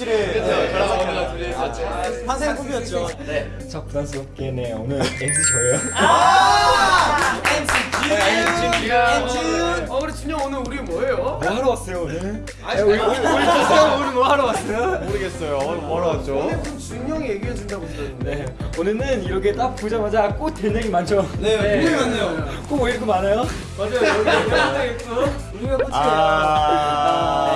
교실에 그렇죠. 저랑 언니가 둘이 있었죠. 환생 꿈이었죠. 네. 저 부담스럽게 네 오늘 MC 저예요. 어 우리 준영 오늘 우리 뭐예요? 뭐 하러 왔어요 오늘? 아니 우리 우리 우리 뭐 하러 왔어요? 모르겠어요. 오늘 뭐 하러 왔죠? 오늘 좀 준영이 얘기해 준다고 들었는데. 네 오늘은 이렇게 딱 보자마자 꽃 대장이 많죠. 네, 꿈이 많네요. 꽃왜 이렇게 많아요? 맞아요. 여기 있고. 우리가 꽃이에요.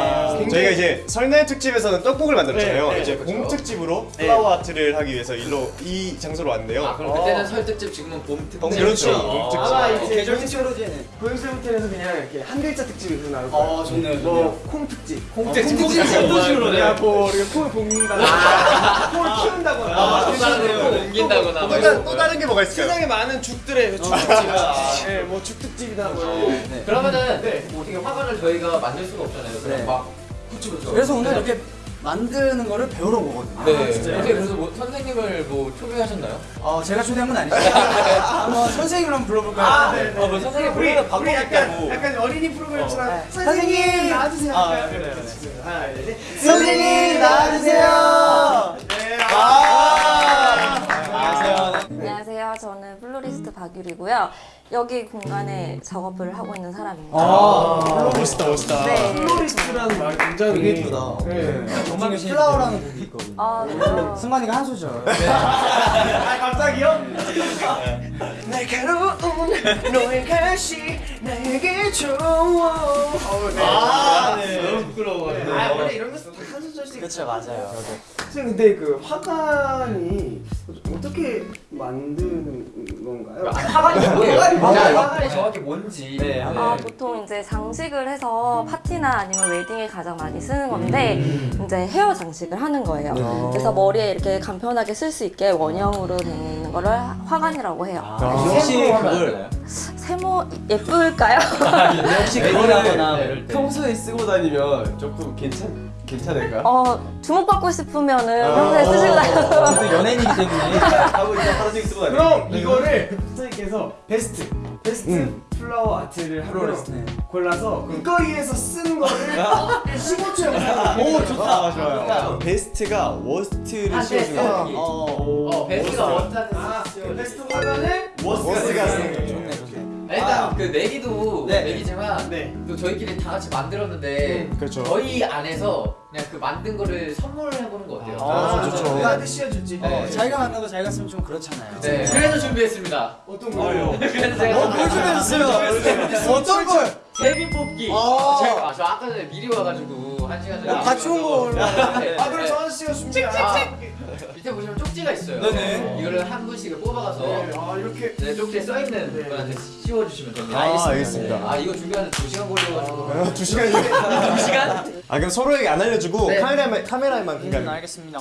아, 네. 저희가 이제 설날 특집에서는 떡국을 만들었잖아요. 네, 네, 이제 그렇죠. 봄 특집으로 플라워 아트를 하기 위해서 일로 이 장소로 왔는데요. 아 그럼 그때는 설 특집 지금은 봄 특집. 봄 그렇죠. 봄 특집. 아마 이제 계절 특집으로지는 고영수 호텔에서 그냥 이렇게 한 글자 특집이 나올. 어 좋네요. 뭐콩 특집. 콩 특집. 콩 특집. 콩 특집으로 야, 뭐 우리가 콩을 볶는다거나 콩을 키운다거나. 아, 또 다른 데로 옮긴다거나. 또, 다른, 게 뭐가 있을까요? 세상에 많은 죽들의 죽 특집이다. 예, 뭐 죽특집이다 뭐. 그러면은 뭐 어떻게 화관을 저희가 만들 수가 없잖아요. 그럼 네. 막 그쵸 그쵸. 그래서 오늘 이렇게 만드는 거를 배우러 오거든요. 네. 어떻게 그래서 뭐 선생님을 뭐 초대하셨나요? 어 제가 초대한 건 아니죠. 한번 선생님을 한번 불러볼까요? 아, 네, 네. 어, 뭐 선생님 우리 우리 방법이 약간. 약간 어린이 프로그램처럼 네. 선생님 선생님! 나와주세요. 아? 그래요, 네, 하나, 둘, 셋. 선생님 나와주세요. 네. 아, 박유리고요. 여기 공간에 작업을 하고 있는 사람입니다. 아, 멋있다, 멋있다. 네. 플로리스트라는 말 굉장히 되게 예쁘다. 네. 정말 Flower라는 곡이 있거든요. 아, 네. 승관이가 한 소절. 아 갑자기요? 날카로운 너의 가시 나에게 좋아. 아, 너무 부끄러워. 아 원래 이런 데서 다한 소절씩. 그렇죠 맞아요. 선생님 근데 그 화관이 어떻게 만드는 건가요? 화관이 뭐예요? 화관이 뭐예요? 자, 화관이 정확히 뭔지. 네. 아, 보통 이제 장식을 해서 파티나 아니면 웨딩에 가장 많이 쓰는 건데 이제 헤어 장식을 하는 거예요. 그래서 머리에 이렇게 간편하게 쓸 수 있게 원형으로 있는 거를 화관이라고 해요. 혹시 그걸 세모 예쁠까요? 혹시 그걸 하거나 네, 평소에 쓰고 다니면 조금 괜찮 괜찮을까? 어, 주목받고 싶으면은 평소에 쓰시고 다녀도 저도 연예인이기 때문에 하고 이제 하루 종일 쓰고 다니. 그럼 이거를 선생님께서 베스트 베스트 flower art를 하나 네. 골라서 길거리에서 쓰는 거를 15초 영상. 오, 좋다. 좋아요. 베스트가 worst를 아, 씌워주는 네. 거. 어, 어, 베스트가 원하는 아, 베스트 화관을 worst가 쓰는 거죠. 좋네. 일단 그 내기도 네. 내기지만 네. 또 저희끼리 다 같이 만들었는데 그렇죠. 저희 안에서 그냥 그 만든 거를 선물을 해보는 거 어때요? 아, 좋죠. 누구한테 씌워줄지. 네. 어, 자기가 만든 거 자기가 쓰면 좀 그렇잖아요. 네, 그래서 준비했습니다. 어떤 거요? 그래서 제가 어, 뭘 준비했어요? 어떤 걸? 제비 뽑기. 아. 제가 아, 저 아까 전에 미리 와가지고 같이 온 거 얼마나 네, 아 그럼 네. 저 아저씨가 준비. 아, 아, 밑에 보시면 쪽지가 있어요. 네네. 이거를 한 분씩 뽑아가서 네, 아 이렇게. 네, 쪽지에 써 있는 네. 분한테 씌워주시면 됩니다. 아, 알겠습니다. 아 이거 준비하는데 두 시간 걸려가지고. 아, 두 시간이요? 두 시간? 아, 그럼 서로에게 안 알려주고 네. 카메라만, 카메라에만 음, 그냥 알겠습니다.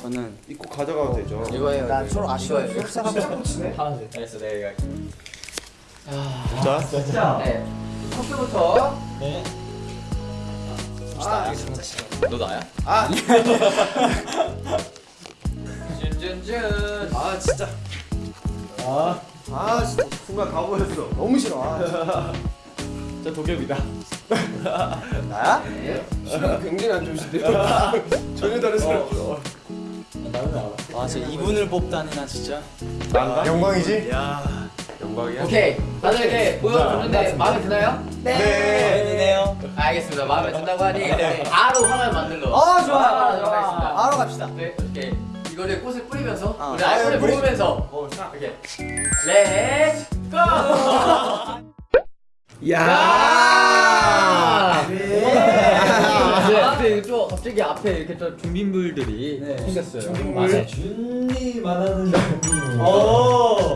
저는 입고 가져가도 되죠. 이거예요. 난 서로 아쉬워요. 네. 파란색. 알겠어, 내가. 자, 자, 네. 커피부터. 네. 너 나야? 아. 준준준. 아 진짜. 아. 아 진짜 순간 가보였어. 너무 싫어. 아, 자 도겸이다. 나야? 시간 굉장히 안 좋으신데요? 전혀 다른 사람. 어. 나는 알아. 와, 진짜 이분을 뽑다니 나 진짜. 영광이지? 영광이야. 오케이. 다들 이렇게 보여줬는데 마음에 드나요? 네. 알겠습니다. 마음에 든다고 하니 바로 화관 만들러. 어, 좋아요. 바로 좋아요. 가겠습니다. 바로 갑시다. 네, 오케이. 이거를 꽃을 뿌리면서 어. 우리 아이폰을 뿌리- 어, 자. 이렇게 let's go! 야. 네. 앞에 또 갑자기 앞에 이렇게 또 준비물들이 네. 생겼어요. 맞아. 준비 말하는 거.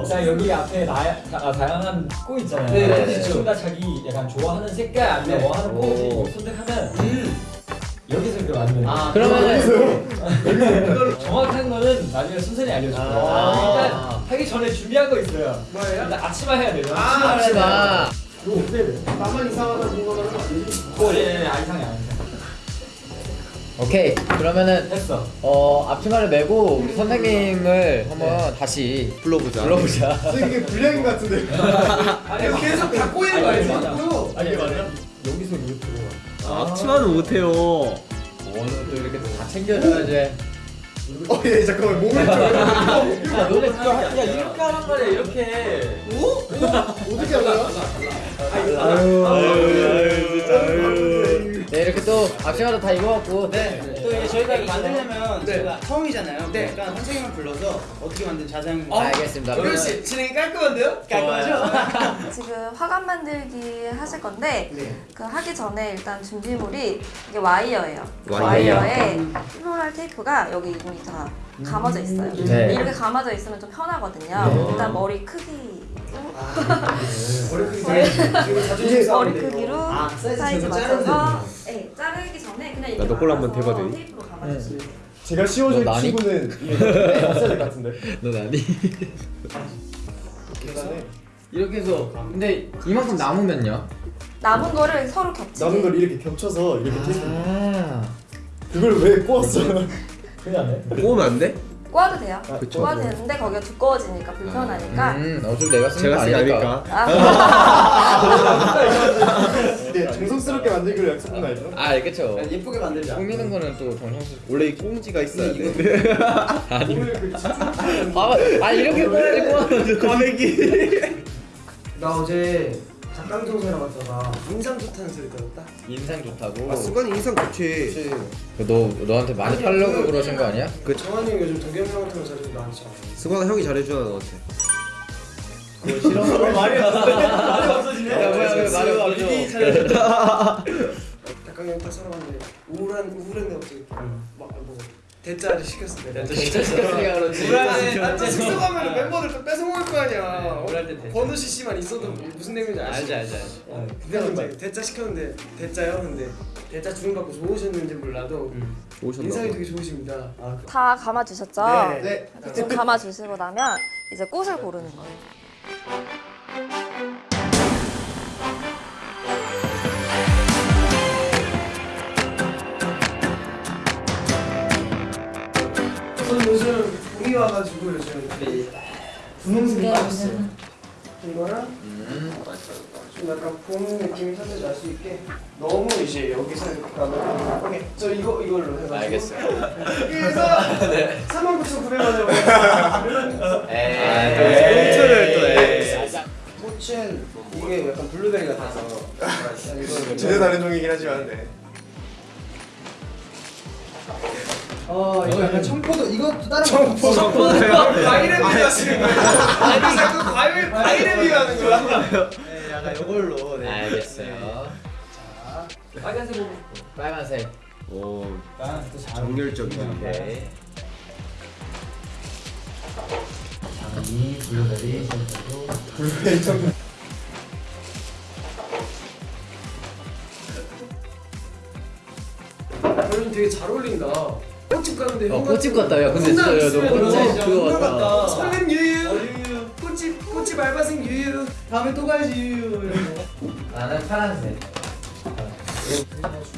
오. 자 여기 앞에 다, 다, 다양한 꽃 있잖아요. 네, 네, 그래서 둘다 자기 약간 좋아하는 색깔 아니면 네. 뭐 하는 꽃 선택하면 여기서 이렇게 만드는. 아 그러면은 이걸 정확한 거는 나중에 순서리 알려줄 거예요. 아. 일단 하기 전에 준비한 거 있어요. 뭐예요? 일단 아침마 해야 돼요. 아, 합시다. 이거 어때? 나만 이상하다 궁금하는 거 아니지? 오, 예, 예, 아이상해, 아이상. 오케이 그러면 됐어. 어 앞치마를 메고 우리 선생님을 한번 다시 불러보자. 불러보자. 이게 불량인 것 같은데. 아니, 계속 갖고 있는 거 아니, 알지? 또. 아니, 맞아. 여기서 이거 들어가. 앞치마는 못해요. 원은 또 이렇게 또다 챙겨줘야지. 어, 예, 잠깐만 몸을 좀 야 너네 그거 하- 야 이렇게 하란 말이야 이렇게. 어떻 악세사리 다 입어갖고 네. 또 이제 저희가 이거 만들려면 네. 저희가 처음이잖아요. 네. 그러니까 선생님을 불러서 어떻게 만든 자세한 아, 알겠습니다. 도현 씨 진행이 깔끔한데요? 깔끔하죠? 지금 화관 만들기 하실 건데 네. 그 하기 전에 일단 준비물이 이게 와이어예요. 와이어. 와이어에 플로랄 테이프가 여기 이미 다 감아져 있어요. 네. 이렇게 감아져 있으면 좀 편하거든요. 일단 머리 크기 머리 크기 네. 지금 자존심 싸움인데 머리. 크기로 아, 사이즈 사이즈 제가 맞춰서 네, 자르기 전에 그냥 이렇게 나도 꼴 한번 대봐도? 테이프로 감아주시면 돼요. 제가 씌워줄 너 나니? 친구는 이게 없어야 될것 같은데. 넌 아니? 계산해. 이렇게 해서 근데 이만큼 남으면요? 남은 거를 서로 겹치게 남은 걸 이렇게 겹쳐서 이렇게 테이프. 아 그걸 왜 꼬았어? 그냥 해. 꼬우면 안 돼? 꼬아도 돼요. 그쵸. 꼬아도 되는데 거기가 두꺼워지니까 불편하니까 음 어차피 내가 쓰는 거 아니니까? 이게 정성스럽게 만들기로 약속한 거 알죠? 아 그쵸 예쁘게 만들자. 꾸미는 거는 또 정성스럽고 원래 이 꽁지가 있어야 돼. 오늘 그 집중 봐봐 아 이렇게 꼬아야지 과메기. 나 어제 닭강정사랑 갔다가 인상 좋다는 소리 들었다. 인상 좋다고 아 수건이 인상 좋지. 너 너한테 많이 팔려고 그 러신 거 아니야? 그 정한이 형 요즘 동경형 같은 거 잘해서 나한테 잘. 수건아 형이 잘해주잖아 너한테. 그거 싫어? 말이 없어지네. 말이 없어지네. 야, 뭐야, 왜 말이 없어져? 닭강정 딱 사러 갔는데 우울한 우울했네 갑자기. 막뭐 대짜를 시켰어 내가. 시켰으니까 그렇지 우울한데 나또 숙소 가면 멤버들 또 뺏어 먹을 거 아니야. 우울할 때 대짜. 번호 CC만 있어도 무슨 내용인지 알지? 알지 알지 어, 근데 갑자기 대짜 시켰는데 대짜요? 근데 대짜 주문받고 좋으셨는지 몰라도 오셨나 인상이 봐. 되게 좋으십니다. 아, 다 감아주셨죠? 네. 좀 감아주시고 나면 이제 꽃을 고르는 거예요. 저는 요즘 봄이 와가지고 요즘 분홍색이 빠졌어요. 이거랑 좀 약간 봄 느낌이 살짝 날 수 있게 너무 이제 여기서 이렇게 오케이. 저 이거 이걸로 해가지고. 알겠어요. 그래서 39,900원에 에이 꽁트를 또 해. 꽃은 이게 약간 블루베리 같아서 전혀 다른 종이긴 하지만 네. 어 이거 약간 청포도 이것도 다른 청포 청포도요? 과일에 비유하시는 거예요? 아니 자꾸 과일 과일에 비유하는 거야? 네, 약간 이걸로 네. 알겠어요 빨간색 보고 빨간색 오또 잘. 정열적이야. 오케이 장이 블루베리 션도 요즘 되게 잘 어울린다. 꽃집 가는데 어, 꽃집 같다. 야, 근데 진짜 야, 너 꽃집 그거 같다. 설렘 유유. 꽃집 꽃집 알바생 유유. 다음에 또 가야지 유유. 나는 파란색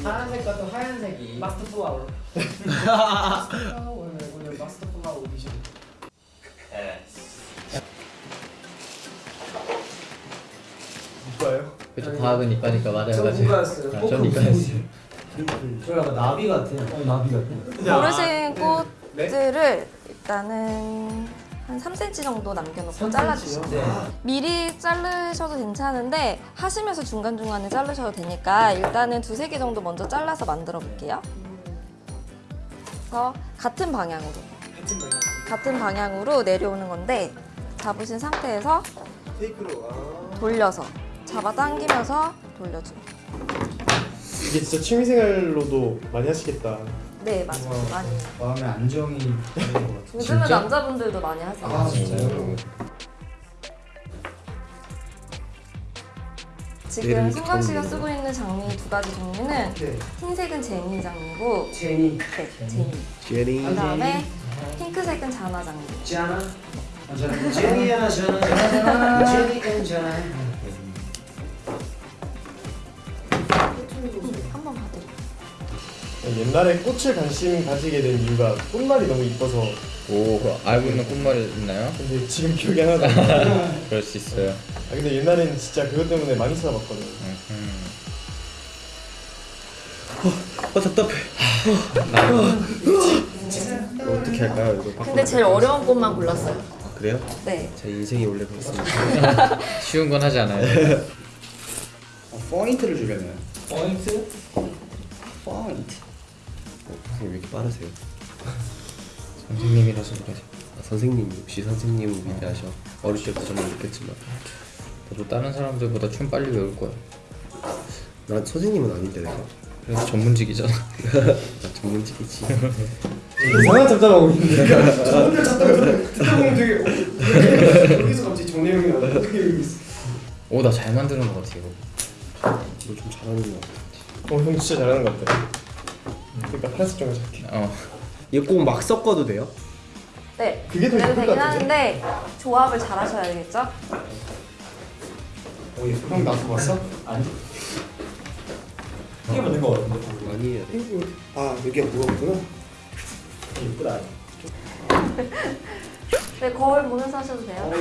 파란색과 또 하얀색이 master flower. 오늘 오늘 master flower 오디션. 이뻐요? 그쵸 과학은 이과니까 맞아요 저 맞아요 문과였어요. 아, 전 이과였어요 저 약간 나비 같아. 어 나비 같아. 고르신 꽃들을 일단은 한 3cm 정도 남겨놓고 잘라주시면 돼요. 미리 자르셔도 괜찮은데 하시면서 중간중간에 자르셔도 되니까 일단은 두세 개 정도 먼저 잘라서 만들어 볼게요. 그래서 같은 방향으로 같은 방향. 같은 방향으로 내려오는 건데 잡으신 상태에서 테이크로. 아. 돌려서 잡아 당기면서 돌려줘요. 이게 진짜 취미생활로도 많이 하시겠다. 네 맞아요. 많이. 해요. 마음의 안정이 되는 것 같아. 요즘은 남자분들도 많이 하세요. 아 진짜요? 지금 얘를 승관 씨가 쓰고 있는 장미 두 가지 종류는 네. 흰색은 제니 장미고 제니. 네, 제니. 제니. 그다음에 핑크색은 자나 장미. 자나. 아, 제니야 자나. 제니 and 자나. 한번 봐드릴게요. 옛날에 꽃을 관심 가지게 된 이유가 꽃말이 너무 이뻐서 오 알고 있는 꽃말이 있나요? 근데 지금 기억이 하나도 안 나. 그럴 수 있어요 아 근데 옛날엔 진짜 그것 때문에 많이 찾아봤거든. 음. 어 답답해. 어떻게 할까요 이거? 근데 제일 어려운 꽃만 골랐어요. 아, 그래요? 네. 제 인생이 원래 그렇습니다. 쉬운 건 하지 않아요. 포인트를 주려면 포인트? 포인트. 선생님 왜 이렇게 빠르세요? 선생님이라서 그러지. 아, 선생님 역시 선생님은 위대하셔. 어릴 때부터 정말 느꼈지만 너도 다른 사람들보다 춤 빨리 외울 거야. 난 선생님은 아닌데 내가. 그래서 전문직이잖아. 나 전문직이지. 이상한 잡잡하고 있는데. 저 혼자 잡다 듣다 보면 되게 어, 여기서 갑자기 정내용이 나와. 어떻게 여기 있어? 오, 나잘 만드는 것 같아 이거. 너좀 잘하는 거 같아. 어, 형 진짜 잘하는 것 같아. 그러니까 파란색 정말 잘해. 어. 이거 꼭막 섞어도 돼요? 네. 그게 더 예쁠 되긴 것 같은데? 하는데 조합을 잘 하셔야 되겠죠? 어, 얘형 나도 봤어? 아니. 이게 맞는 거 같은데. 많이 해야 돼. 아 여기가 무겁구나. 예쁘다. 네, 거울 보면서 하셔도 돼요.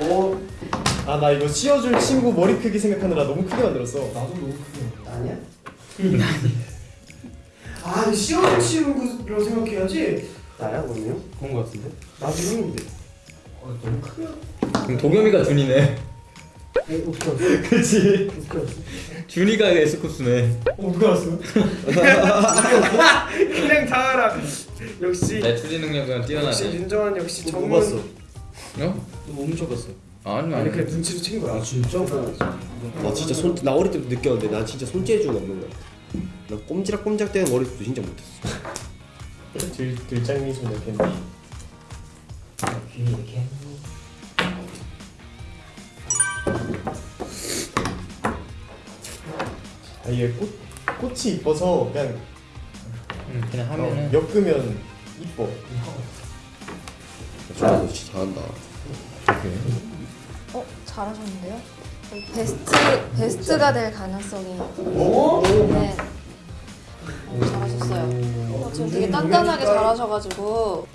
어. 아, 나 이거 씌워줄 친구 머리 크기 생각하느라 너무 크게 만들었어. 나도 너무 크게. 아니야? 아 씌워줄 친구로 생각해야지. 나야 그럼요? 그런 거 같은데? 나도 형인데. 어, 너무 크게. 그럼 도겸이가 준이네. 그렇지. 준이가 에스쿱스네. 어, 누가 왔어? 그냥 다 알아. 역시 내 추리 능력은 역시 뛰어나네. 윤정환 역시 뭐 전문. 봤어? 어? 너뭐 훔쳐봤어. 아니 아니. 그냥 눈치로 친 거야. 진짜? 나 진짜 손, 나 어릴 때부터 느꼈는데 난 진짜 손재주는 없는 거야. 나 꼼지락꼼지락 대는 어릴 때도 진짜 못했어. 들 들장미 좀 이렇게. 귀 이렇게. 아, 이게 꽃 꽃이 이뻐서 그냥 응, 그냥 어, 하면은. 엮으면 이뻐. 너 진짜 잘한다. 어, 잘하셨는데요? 베스트 베스트가 될 가능성이. 오. 네. 오, 잘하셨어요. 어, 지금 되게 단단하게 잘하셔가지고.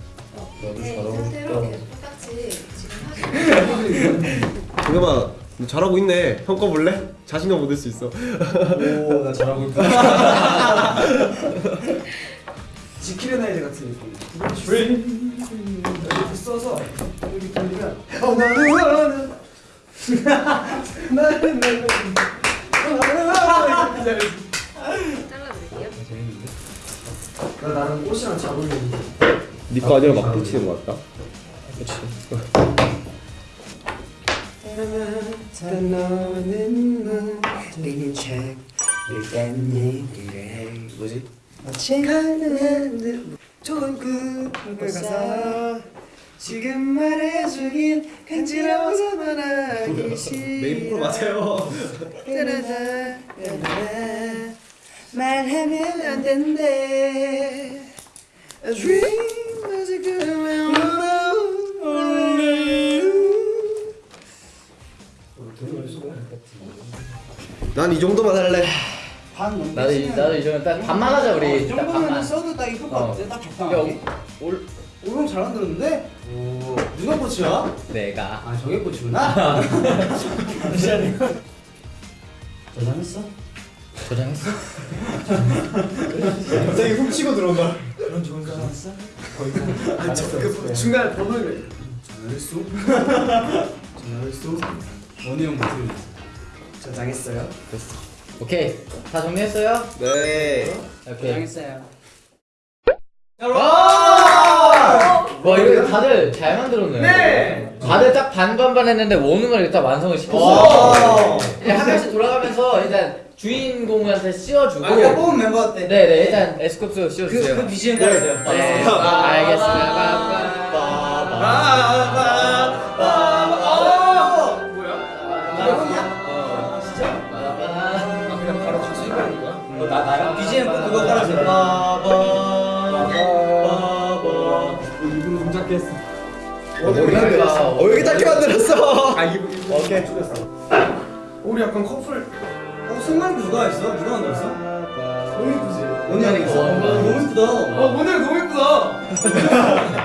네, 이 상태로 계속 똑같이 지금 도겸아 너 잘하고 있네. 형거 볼래? 자신감 얻을 수 있어. 오, 나 잘하고 있다. 지키는 아이들 같은 느낌. 이렇게 써서 여기 돌리면 어 나는 나는 나는 나는 잘라드릴게요. 나 나는 꽃이랑 잘 어울리는데. 네거 아니라 막 붙이는 거 같다. 너는 책 얘기를 해 뭐지? 마치 가는 좋은 꿈을 가서 지금 말해주긴 간지러워서 말하기 싫어 메인 맞아요. 따라다, 따라다. 말하면 안 된대 A dream was a good one only you 난이 정도만 할래. 반 넘게 나도 이- 나도 이제 딱 반만 하자 우리. 이 딱 정도면 반만. 써도 딱 이쁠 것 어. 같아 딱 야, 적당하게 올 오형 잘 만들었는데? 오 누가 꽃이야? 내가. 아 저게 꽃이구나 저장했어? 저장했어? 갑자기 훔치고 들어온다. 그런 좋은 사람 했어? 아, 저, 그 중간에 번호를 전화했어? 전화했어? 원희 형 목소리 저장했어요 오케이. 다 정리했어요? 네. 오케이. 전화했어요 와 이거 다들 잘 만들었네. 네. 다들 딱 반반반 했는데 원음을 일단 완성을 시켰어요. 이제 한 명씩 돌아가면서 일단 주인공한테 씌워주고. 아 내가 뽑은 멤버 어때? 네네 일단 에스쿱스 씌워주세요. 그, 그 BGM 깔아주세요 네. 아, 알겠습니다. 아 어 여기 짧게 만들었어. 아 이거 이거 오케이 우리 약간 커플 어 승관 누가 했어? 누가 만들었어? 너무 예쁘지? 원희 형이 했어? 어, 너무 이쁘다 어 모델 너무 예쁘다 형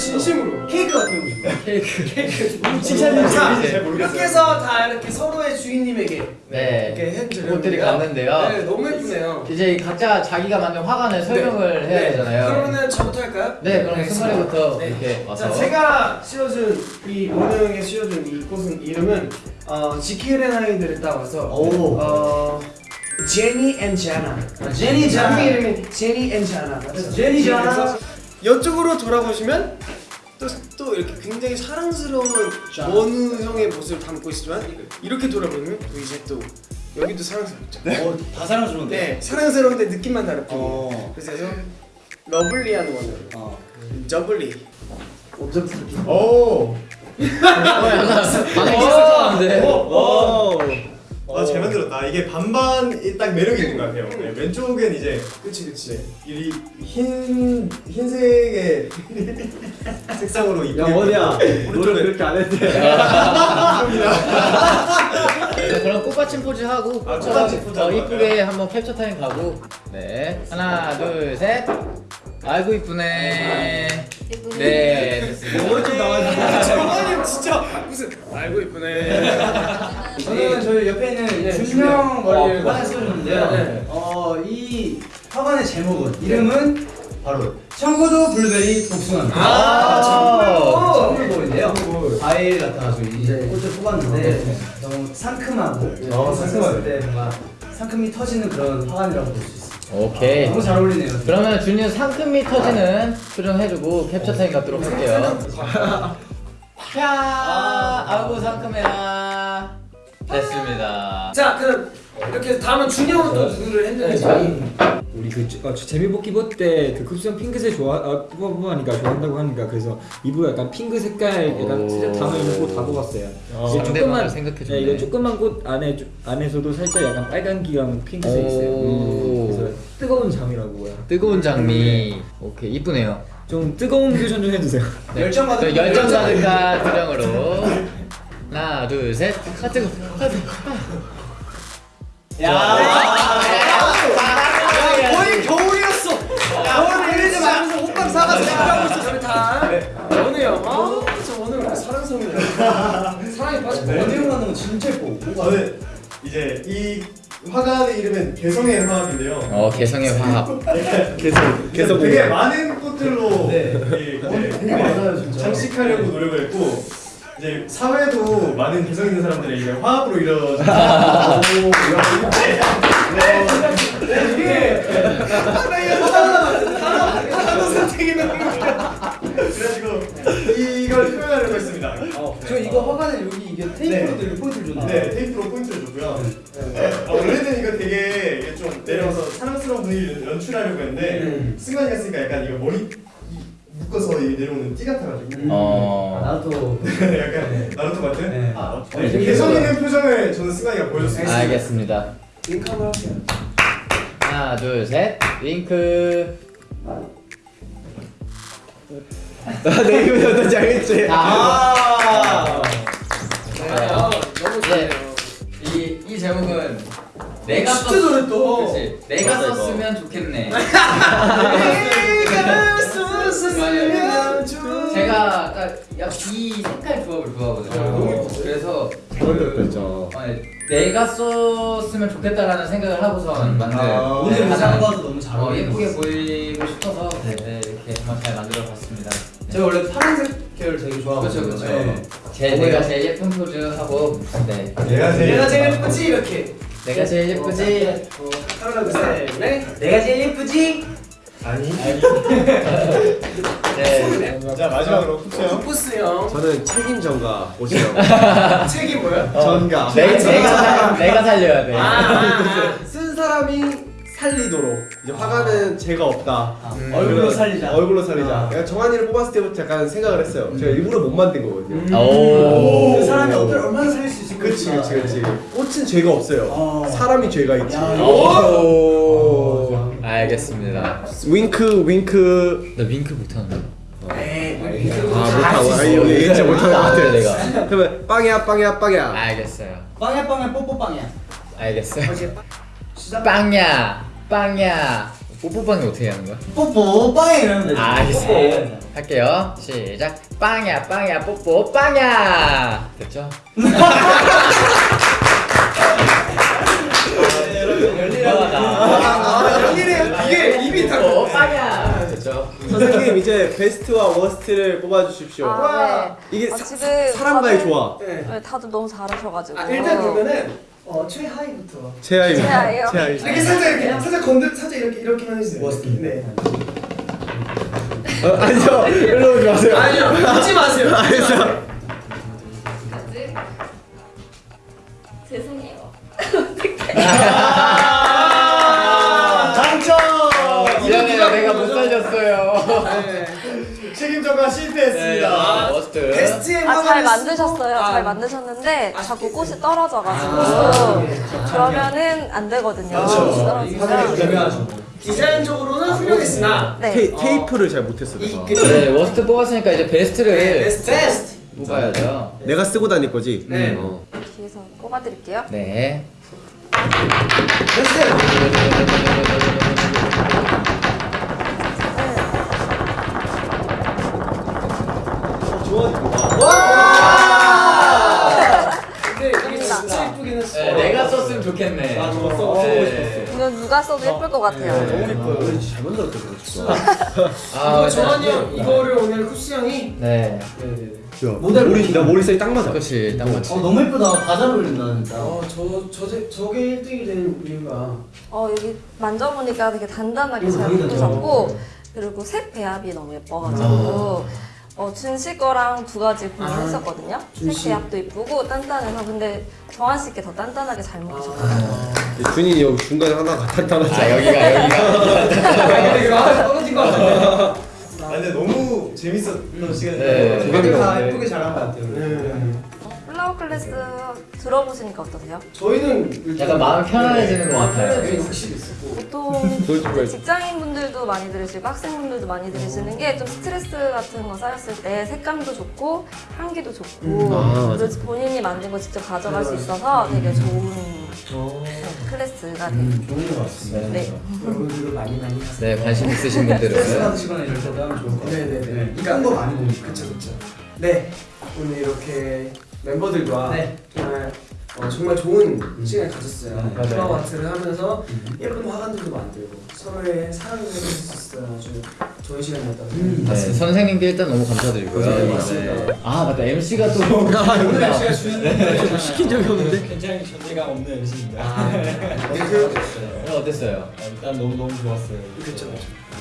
진심으로 케이크 같은 거 케이크. 칭찬이 자, 잘 모르겠어요. 이렇게 해서 다 이렇게 서로의 주인님에게 네. 이렇게. 옷들이 갔는데요. 네, 너무 예쁘네요. 이제 각자 자기가 만든 화관을 설명을 해야 네. 되잖아요. 그러면은 저부터 할까요? 네, 그럼 승관이부터 네. 이렇게 와서. 자, 제가 씌워준 이 원영에 씌워준 이 꽃은 이름은 어, 지키는 아이들을 따와서 오. 어, 제니 and 자나. 제니 자나. 작품 이름이 제니 and 자나. 제니 자나. 이쪽으로 돌아보시면 또, 또 이렇게 굉장히 사랑스러운 원우 형의 모습을 담고 있지만 이렇게 돌아보면 또 이제 또 여기도 사랑스럽죠. 어, 다 사랑스러운데. 네, 사랑스러운데 느낌만 뿐이에요. 어. 그래서 lovely한 원우, 어. 저블리. 오. 반응이 있었는데. 오. 아, 잘 만들었다. 이게 반반 딱 매력이 있는 것 같아요. 네, 왼쪽은 이제 그치 그치. 이 흰, 흰색의 색상으로 이쁘게 어디야? 오른쪽은 노래 그렇게 안 했대. 네, 그럼 꽃받침 포즈 하고 아, 꽃받침 포즈 어, 하고 이쁘게 한번 캡처 타임 가고 네 하나 둘셋 아이고 이쁘네 네 됐습니다 오른쪽 나와있는 정원이 진짜 무슨 알고 이쁘네. 저는 저희 옆에 있는 네, 준영 머리를 어, 화장 씌워줬는데요. 네. 어, 이 화관의 제목은 이름은 바로 청구도 블루베리 복숭아입니다. 아, 청구도. 청구도인데요. 과일 같아가지고 이제 꽃을 뽑았는데 너무 상큼하고 어, 상큼하네. 때 뭔가 상큼이 터지는 그런 화관이라고 볼 수 있어요. 오케이 너무 잘 어울리네요. 그러면 준이 상큼미 터지는 표정 해주고 캡처 타임 갖도록 할게요 야 아이고 상큼해라 됐습니다 자 그럼 이렇게 다음은 준영은 또 누구를 했는지. 우리 그 어, 재미뽑기 때그 급수형 핑크색 좋아 아, 뽑아 뽑아니까 좋아한다고 하니까 그래서 이브가 약간 핑크 색깔 약간 오. 살짝 담아 있는 꽃다 뽑았어요. 이게 상대방을 생각해줬네. 네, 이거 조그만 꽃 안에 조- 안에서도 살짝 약간 빨간 기랑 핑크색 있어요. 오. 그래서 뜨거운 잠이라고 해요. 뜨거운 장미 오케이 이쁘네요 좀 뜨거운 퓨전 좀 해주세요. 네. 열정 가득- 저 열정 가득한 표정으로 하나 둘셋 아 뜨거 아 뜨거 거의 겨울이었어. 겨울 밀리지 말면서 호빵 사가서 준비하고 있어 저희 다. 원우 형. 아저 원우 형 사랑스럽네요. 사랑에 빠졌고. 원형 하는 거 진짜 예뻐. 저는 이제 이 화관의 이름은 개성의 화합인데요. 어 개성의 화합 개성, 개성 되게 많은 꽃들로 네. 많아요, 진짜. 장식하려고 노력을 했고 이제 사회도 많은 개성 있는 사람들의 이제 화합으로 이루어진 이게 나 이거 하나 하나 선택이 너무 그래가지고 이걸 표현하려고 했습니다. 저 이거 화관에 여기 이게 테이프로도 이렇게 포인트를 줬는데. 네, 테이프로 포인트를 줬고요. 아, 원래는 이거 되게 좀 내려서 사랑스러운 분위기를 연출하려고 했는데 승관이가 쓰니까 약간 이거 머리 이- 묶어서 이 내려오는 띠 같아가지고 어 나도 약간 나루토 같은? 네. 아, 네, 네, 개성 있는 표정을 저는 승관이가 보여줬습니다. 알겠습니다 링크 한번 할게요. 하나 둘셋 윙크 내 이름이 어떤지 알겠지? 아 네, 아, 너무 좋네요. 이, 이 제목은 내가 진짜 썼- 잘했다. 그치 내가 맞아, 이거. 썼으면 좋겠네 좋- 제가 딱이 색깔 조합을 좋아하거든요 너무 예뻤어요. 그래서. 어, 네, 내가 썼으면 좋겠다라는 생각을 하고서 만든 아. 오늘 네, 의상 하나- 봐도 너무 잘 어, 예쁘게 것 보이고 싶어서 네, 네, 이렇게 한번 잘 만들어 봤습니다. 제가 원래 파란색 계열 되게 좋아하거든요. 그렇죠, 그렇죠. 네. 제 내가 제일 예쁜 포즈 하고 네. 내가 제일 내가 제일 예쁘지 이렇게. 내가 제일 예쁘지. 하나 둘 셋 넷 내가 제일 예쁘지? 아니. 네. 자 마지막으로 쿠쿠형. 포스 형. 저는 책임 전가 옷이요. 책이 뭐야? 전가. 내, 내가 살- 내가 살려야 돼. 아, 쓴 사람이 살리도록 이제 화가는 죄가 없다. 음. 얼굴로 살리자. 얼굴로 살리자. 아. 내가 정한이를 뽑았을 때부터 약간 생각을 했어요. 제가 일부러 못 만든 거거든요. 오. 그 사람이 어떨 얼마나 살릴 수 있을까? 그치 그치 그치. 꽃은 죄가 없어요. 어. 사람이 죄가 있지. 알겠습니다. 윙크 윙크. 나 윙크 못하는데. 아 못하고. 아 이거 진짜 못하는 것 아, 같아. 내가. 그러면 빵야 빵야 빵야. 알겠어요. 빵야 빵야 뽀뽀 빵야. 알겠어요. 빵야, 빵야. 뽀뽀빵이 어떻게 하는 거야? 뽀뽀 빵에 이러면 되지 아, 알겠어요. 할게요. 시작. 빵야, 빵야, 뽀뽀, 빵야. 됐죠? 선생님 이제 베스트와 워스트를 뽑아주십시오. 아, 네. 이게 아, 사, 지금 사람과의 다들- 조화. 네. 네, 다들 너무 잘하셔가지고. 아 일단 그러면은 어 최하위부터. 최하위. 최하위요? 최하위. 이렇게 살짝 이렇게 살짝 건들 살짝 이렇게 이렇게만 해주세요. 네. 어, 아니요. 일로 오지 마세요. 아니요 웃지 마세요. 알겠어. 죄송해요. 네, worst. 베스트의 아, 잘 만드셨어요. 쓰고- 잘 아, 만드셨는데 자꾸 꽃이 떨어져가지고 아, 그러면은 안 되거든요. 그렇죠. 꽃이 떨어지면. 중요하죠 디자인적으로는 훌륭했으나 네. 테이, 테이프를 잘 못했어. 이 내가. 그 네, worst 뽑았으니까 이제 베스트를 베스트 베스트. 뽑아야죠. 내가 쓰고 다닐 거지. 네. 어. 뒤에서 뽑아드릴게요. 네. 근데 좋겠네. 아, 좋았어. 써보고 네. 이건 누가 써도 예쁠 것 같아요. 너무 예뻐요. 잘 만들었다 진짜. 아, 이거 정한이 형 이거를 오늘 쿠스 형이 네. 야, 머리 나 머리 사이 딱 맞아. 그렇지, 딱 맞지. 어 너무 예쁘다 다잘 어울린다 진짜 어저저 저게 1등이 된 이유가 어 여기 만져보니까 되게 단단하게 잘. 묶으셨고 그리고 색 배합이 너무 예뻐가지고 어 준씨 거랑 두 가지 고민했었거든요. 색 배합도 예쁘고 단단해서 근데 정한 씨께 더 단단하게 잘 묶으셨거든요. 준이 여기 중간에 하나가 탄탄하지. 아, 여기가, 여기가. 근데 이거 하나 떨어진 거 같아. 아 근데 너무 재밌었던 시간이었어요. 네, 되게 다 네. 예쁘게 잘한 것 같아요 네. 어, 플라워 클래스 들어보시니까 어떠세요? 저희는 일단 약간 마음 편안해지는 것 같아요. 네, 확실히 좀 이제 직장인분들도 많이 들으시고 학생분들도 많이 들으시는 게 좀 스트레스 같은 거 쌓였을 때 색감도 좋고 향기도 좋고 아, 그래서 본인이 만든 거 직접 가져갈 수 있어서 되게 좋은 클래스가 돼요. 좋은 것 같습니다 네. 여러분들도 많이 많이. 네, 관심 있으신 스트레스 분들은. 받으시거나 이럴 때도 하면 좋을 것 같아요 네네네. 이쁜 거 많이 보니까 그쵸 그쵸. 네 오늘 이렇게 멤버들과 네. 정말 어, 정말 좋은 시간을 가졌어요. 네. 플라워 아트를 하면서 예쁜 화관들도 만들고 서로의 사랑을 해줄 수 있어요. 아주 좋은 시간이었다고 음, 네, 생각합니다. 선생님께 일단 너무 감사드리고요. 네, 맞습니다. 네. 아, 맞다. MC가 또. 오늘 날씨가 주는 시킨 적이 없는데. 굉장히 존재감 없는 MC입니다. 아, 네, 어땠어요? 일단 너무 너무 좋았어요. 그쵸.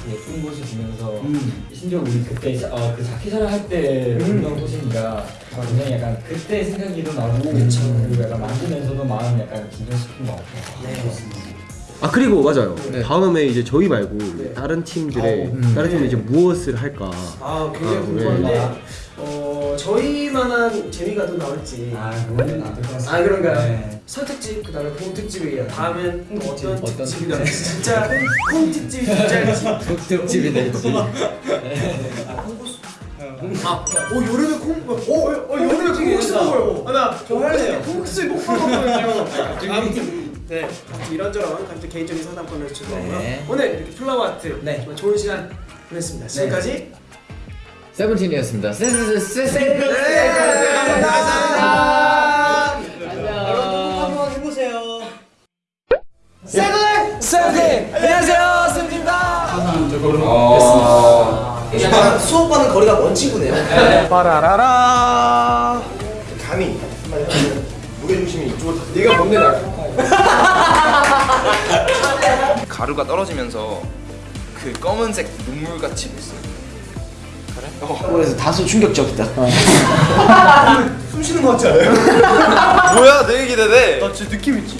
예쁜 곳을 보면서 음. 심지어 우리 그때 자- 어, 그 자켓을 할때 보던 곳이니까 굉장히 약간 그때 생각이 도 나고 그리고 약간 만지면서도 마음 약간 긴장시킨 것 같아요. 아 그리고 맞아요. 네. 다음에 이제 저희 말고 다른 팀들의 음. 다른 팀이 이제 무엇을 할까? 아 굉장히 아, 궁금한데 어 저희만한 재미가 또 나올지 아 안될 것 같습니다 아 그런가요? 네. 설특집 그 다음에 봄특집이에요. 다음엔 또 어떤 어떤 특집이 나올지 진짜 콩특집이 진짜일지. 특집이 될지. 아, 오 여름에 콩, 오, 어, 어 여름에 콩국수 먹어요. 아, 나 저 할래요. 콩국수 못 먹었거든요. 아무튼 네, 아무튼 이런저런 갑자기 개인적인 상담권을 주고요. 네. 오늘 이렇게 플라워 아트 네. 좋은 시간 보냈습니다. 지금까지 세븐틴이었습니다. 세세세세. 감사합니다. 안녕. 한번 해보세요 세븐 세븐틴 안녕하세요 세븐틴입니다. 약간 수업과는 거리가 먼 친구네요. 빠라라라. 감히 무게중심이 이쪽으로 다 네가 뭔데 날 가루가 떨어지면서 그 검은색 눈물같이 됐어요. 그래? 어. 그래서 다소 충격적이다. 숨 쉬는 것 같지 않아요? 뭐야 내 얘기 되네. 나 진짜 느낌 있지.